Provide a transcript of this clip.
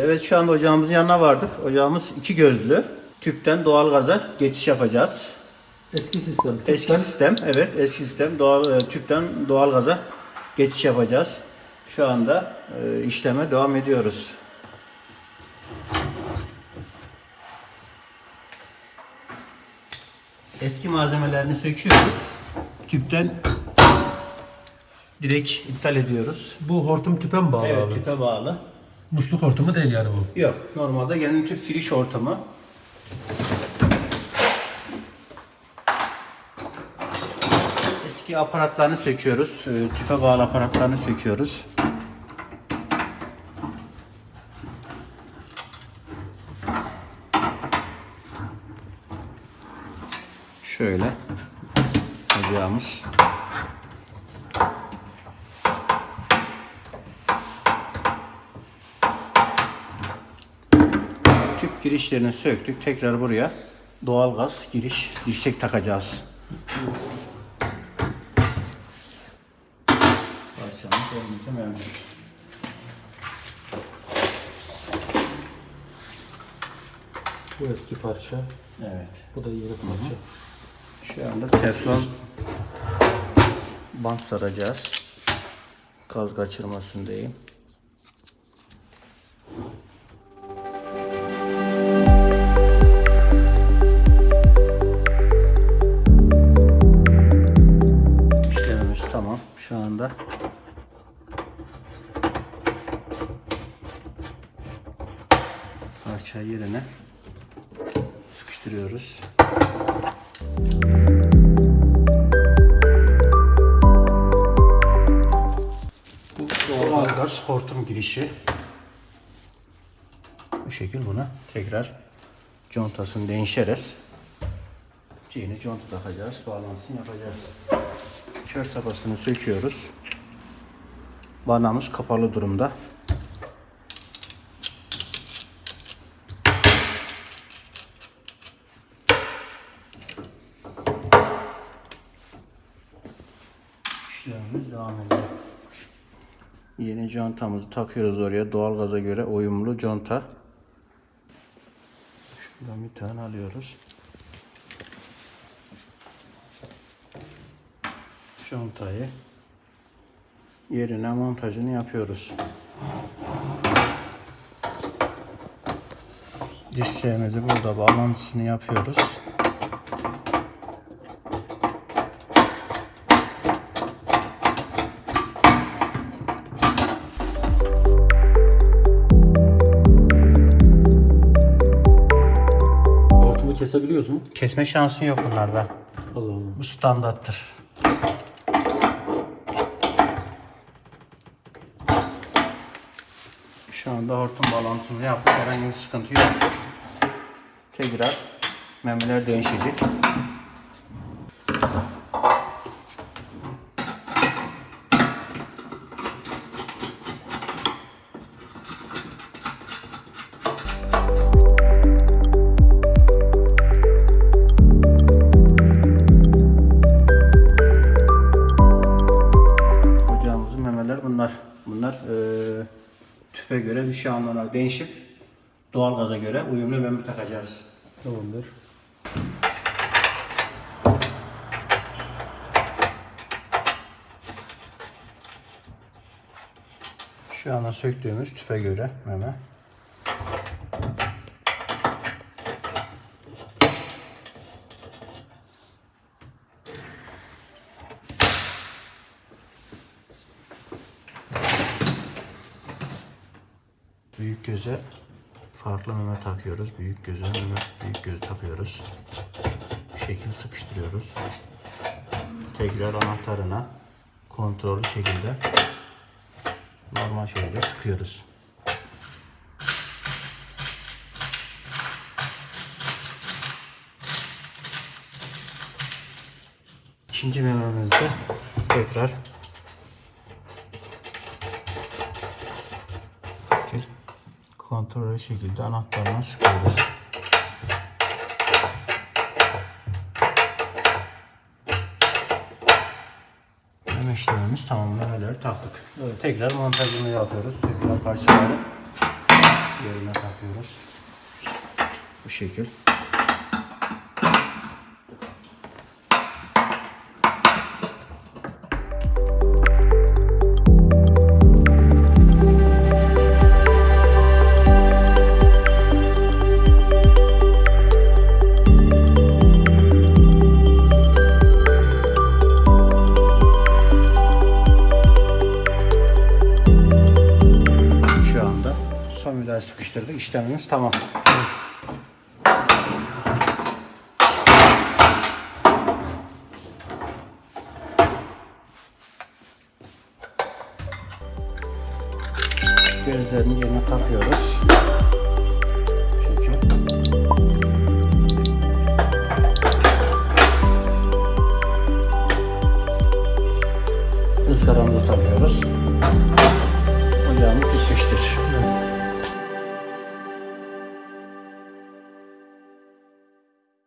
Evet şu anda ocağımızın yanına vardık. Ocağımız iki gözlü. Tüpten doğalgaza geçiş yapacağız. Eski sistem. Eski Tüpten sistem, evet eski sistem doğal e, tüpten doğalgaza geçiş yapacağız. Şu anda e, işleme devam ediyoruz. Eski malzemelerini söküyoruz. Tüpten direkt iptal ediyoruz. Bu hortum tüpe mi bağlı Evet, abi? tüpe bağlı. Musluk hortumu değil yani bu. Yok, normalde genel tüp giriş ortamı. Eski aparatlarını söküyoruz. Ee, Tüpe bağlı aparatlarını söküyoruz. Şöyle ocağımız. Girişlerini söktük. Tekrar buraya doğalgaz giriş dirsek takacağız. Parçamız elimizde mevcut. Bu eski parça. Evet. Bu da yeni parça. Şu anda teflon bant saracağız. Gaz kaçırmasın diyeyim. Parçayı yerine sıkıştırıyoruz. Bu doğalgaz hortum girişi. Bu şekil buna tekrar contasını değişeriz. Yeni conta takacağız. Bağlantısını yapacağız. Kör tabasını söküyoruz. Vanamız kapalı durumda. İşlemimiz devam ediyor. Yeni contamızı takıyoruz oraya. Doğalgaza göre uyumlu conta. Şuradan bir tane alıyoruz. Contayı yerine montajını yapıyoruz. Diş sevmedi burada bağlantısını yapıyoruz. Kesebiliyoruz mu? Kesme şansın yok bunlarda. Allah Allah. Bu standarttır. Şu anda hortum bağlantısını yaptık. Herhangi bir sıkıntı yok. Tekrar memeler değişecek. Tüpe göre bir şey anlamına değişip doğalgaza göre uyumlu meme takacağız. Tamamdır. Şu anda söktüğümüz tüpe göre meme. Büyük göze farklı meme takıyoruz. Büyük göze meme, büyük göz takıyoruz. Bu şekil sıkıştırıyoruz. Tekrar anahtarına kontrollü şekilde normal şekilde sıkıyoruz. İkinci mememizde tekrar kontrollü şekilde anahtarına sıkıyoruz. Meme işlemimiz tamam. Memeleri taktık. Evet, tekrar montajını yapıyoruz. Tekrar parçaları yerine takıyoruz. Bu şekil. karıştırdık. İşlemimiz tamam. Gözlerini yerine takıyoruz. ızgaramızı takıyoruz. Ocağımız bitmiştir. Evet.